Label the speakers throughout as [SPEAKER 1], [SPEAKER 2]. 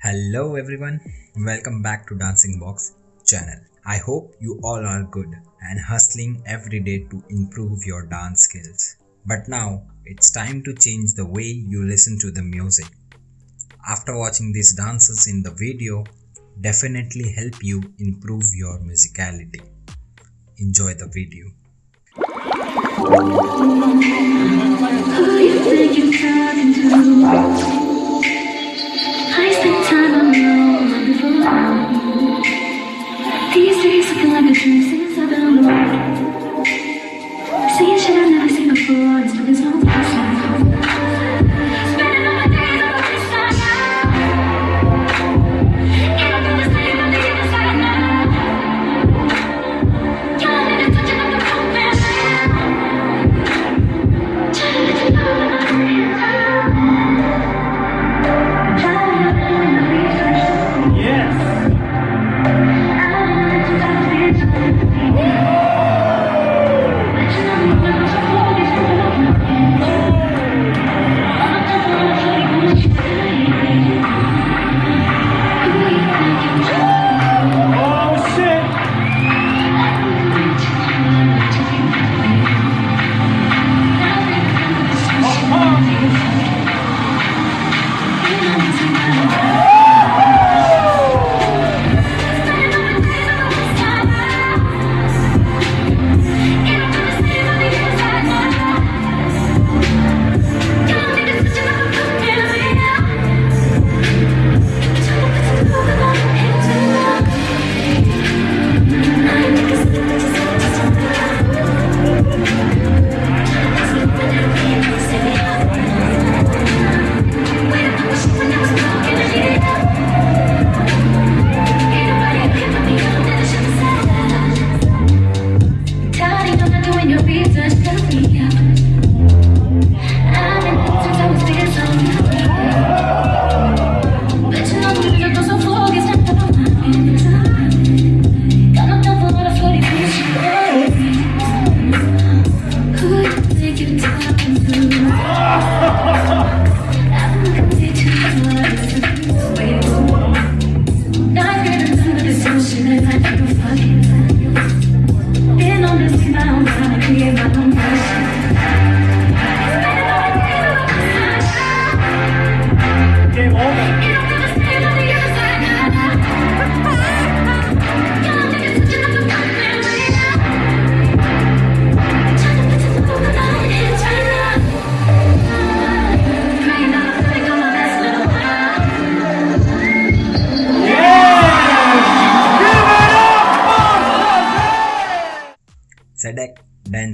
[SPEAKER 1] Hello everyone, welcome back to Dancing Box channel. I hope you all are good and hustling every day to improve your dance skills. But now it's time to change the way you listen to the music. After watching these dances in the video, definitely help you improve your musicality. Enjoy the video.
[SPEAKER 2] Time before. These days looking like a dream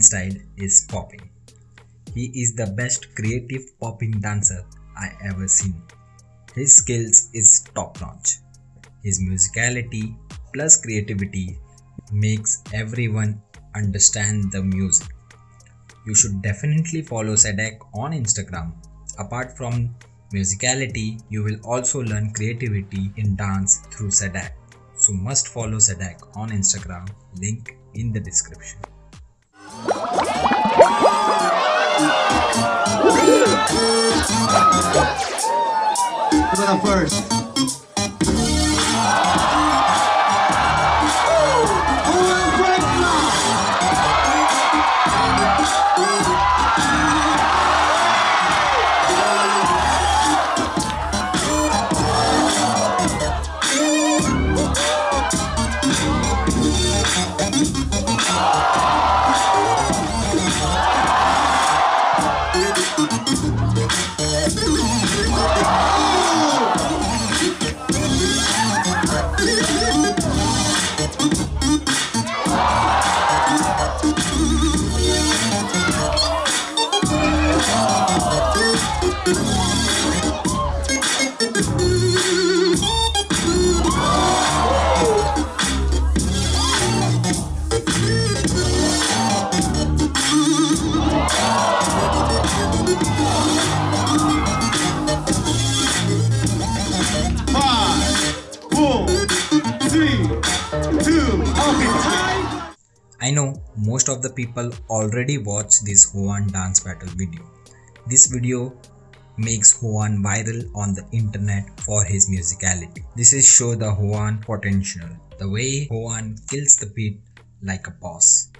[SPEAKER 1] Style is popping. He is the best creative popping dancer I ever seen. His skills is top notch. His musicality plus creativity makes everyone understand the music. You should definitely follow Sadeck on Instagram. Apart from musicality, you will also learn creativity in dance through Sadeck. So must follow Sadeck on Instagram, link in the description.
[SPEAKER 3] Put it first.
[SPEAKER 1] Most of the people already watched this Hoan dance battle video. This video makes Hoan viral on the internet for his musicality. This is show the Hoan potential. The way Hoan kills the beat like a boss.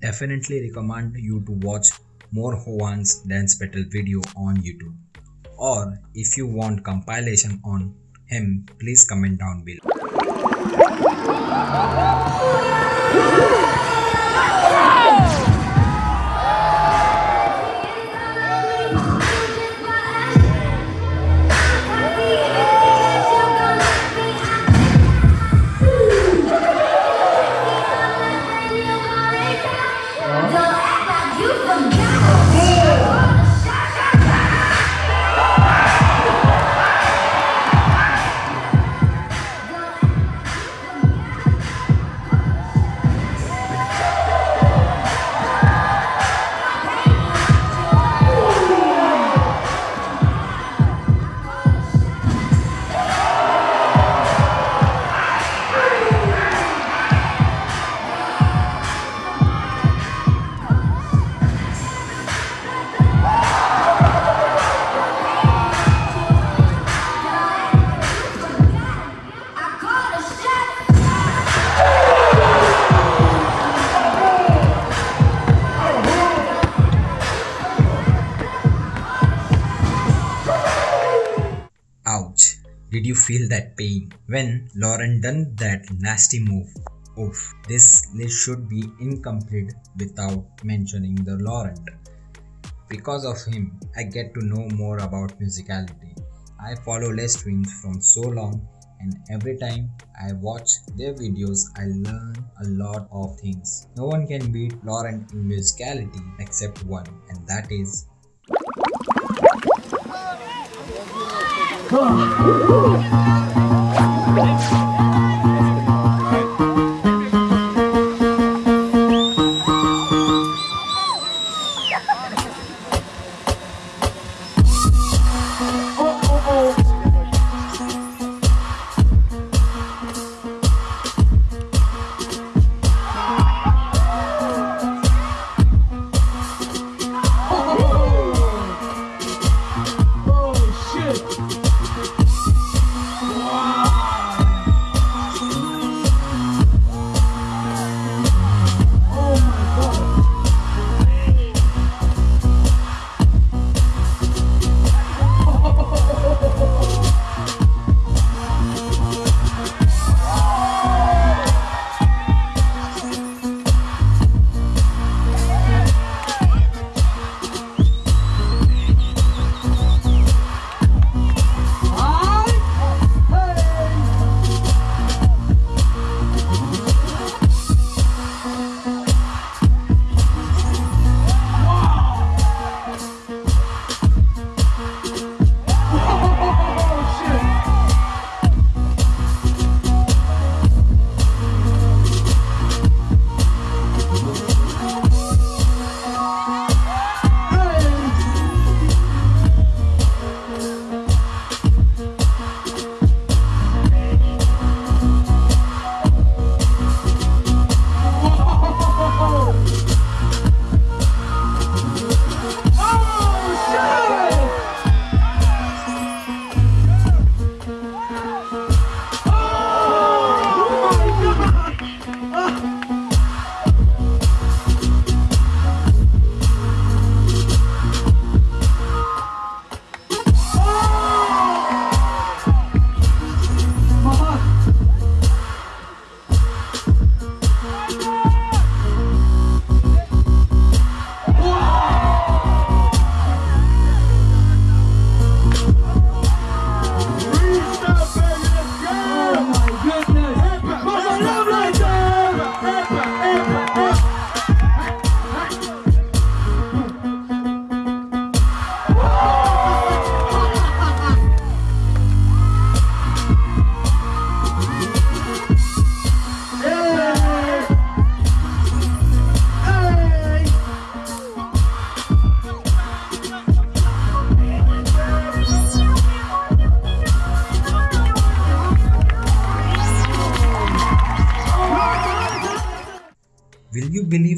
[SPEAKER 1] Definitely recommend you to watch more Hoan's dance battle video on YouTube. Or if you want compilation on him, please comment down below. Ouch. Did you feel that pain? When Laurent done that nasty move. Oof. This list should be incomplete without mentioning the Laurent. Because of him, I get to know more about musicality. I follow Les Twins from so long and every time I watch their videos I learn a lot of things. No one can beat Laurent in musicality except one and that is
[SPEAKER 4] Oh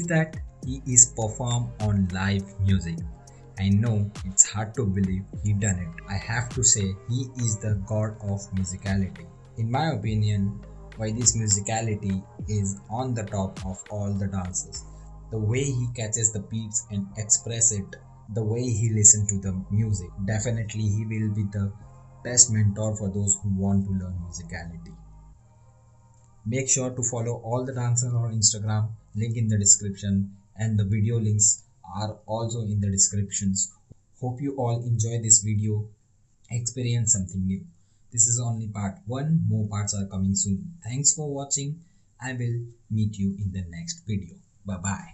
[SPEAKER 1] that he is perform on live music I know it's hard to believe he done it. I have to say he is the god of musicality. In my opinion, why this musicality is on the top of all the dances. The way he catches the beats and express it, the way he listen to the music. Definitely he will be the best mentor for those who want to learn musicality. Make sure to follow all the dancers on Instagram, link in the description, and the video links are also in the descriptions. Hope you all enjoy this video, experience something new. This is only part 1, more parts are coming soon. Thanks for watching. I will meet you in the next video. Bye bye.